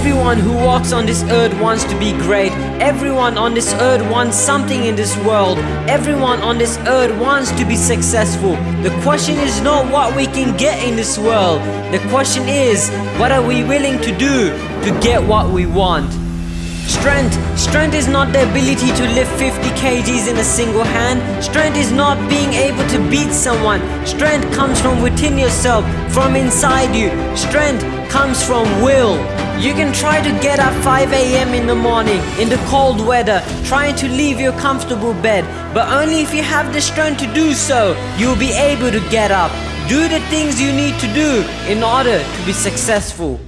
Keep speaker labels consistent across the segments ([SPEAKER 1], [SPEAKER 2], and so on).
[SPEAKER 1] Everyone who walks on this earth wants to be great. Everyone on this earth wants something in this world. Everyone on this earth wants to be successful. The question is not what we can get in this world. The question is, what are we willing to do to get what we want? Strength. Strength is not the ability to lift 50 kgs in a single hand. Strength is not being able to beat someone. Strength comes from within yourself, from inside you. Strength comes from will. You can try to get up 5 a.m. in the morning in the cold weather, trying to leave your comfortable bed, but only if you have the strength to do so, you'll be able to get up. Do the things you need to do in order to be successful.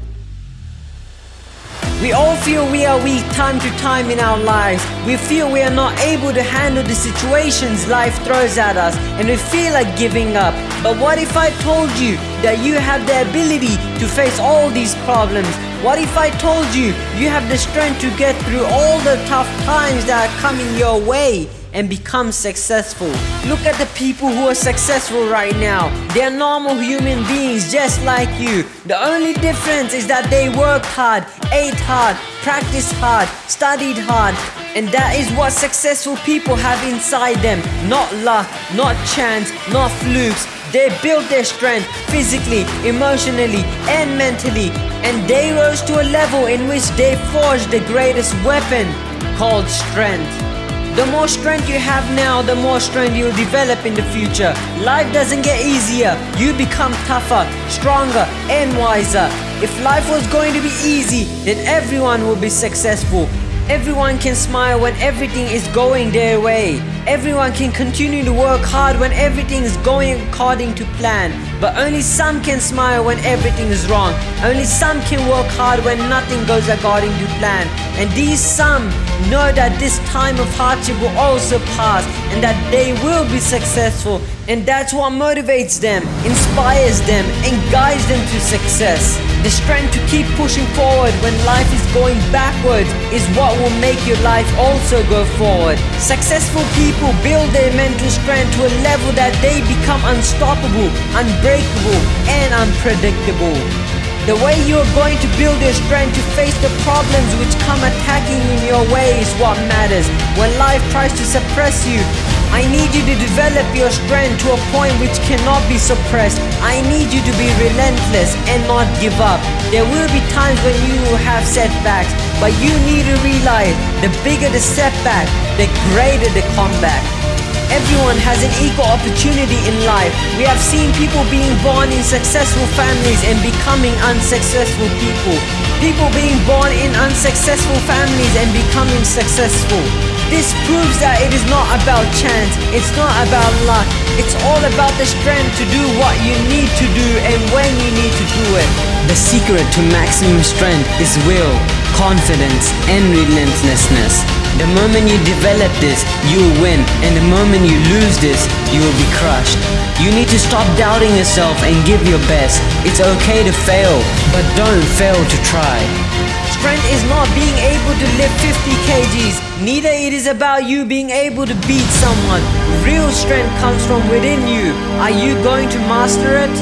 [SPEAKER 1] We all feel we are weak time to time in our lives. We feel we are not able to handle the situations life throws at us and we feel like giving up. But what if I told you that you have the ability to face all these problems? What if I told you you have the strength to get through all the tough times that are coming your way? And become successful. Look at the people who are successful right now. They are normal human beings just like you. The only difference is that they worked hard, ate hard, practiced hard, studied hard, and that is what successful people have inside them. Not luck, not chance, not flukes. They built their strength physically, emotionally, and mentally, and they rose to a level in which they forged the greatest weapon called strength. The more strength you have now, the more strength you'll develop in the future. Life doesn't get easier. You become tougher, stronger, and wiser. If life was going to be easy, then everyone will be successful. Everyone can smile when everything is going their way. Everyone can continue to work hard when everything is going according to plan. But only some can smile when everything is wrong. Only some can work hard when nothing goes according to plan. And these some know that this time of hardship will also pass and that they will be successful. And that's what motivates them, inspires them, and guides them to success. The strength to keep pushing forward when life is going backwards is what will make your life also go forward. Successful people build their mental strength to a level that they become unstoppable, unbreakable, and unpredictable. The way you are going to build your strength to face the problems which come attacking in your way is what matters. When life tries to suppress you, I need you to develop your strength to a point which cannot be suppressed. I need you to be relentless and not give up. There will be times when you have setbacks, but you need to realize the bigger the setback, the greater the comeback. Everyone has an equal opportunity in life. We have seen people being born in successful families and becoming unsuccessful people. People being born in unsuccessful families and becoming successful. This proves that it is not about chance, it's not about luck, it's all about the strength to do what you need to do and when you need to do it. The secret to maximum strength is will, confidence, and relentlessness. The moment you develop this, you will win, and the moment you lose this, you will be crushed. You need to stop doubting yourself and give your best. It's okay to fail, but don't fail to try. Strength is not being able to lift 50 kgs. Neither it is about you being able to beat someone. Real strength comes from within you. Are you going to master it?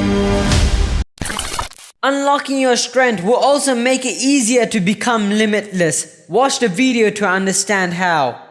[SPEAKER 1] Unlocking your strength will also make it easier to become limitless. Watch the video to understand how.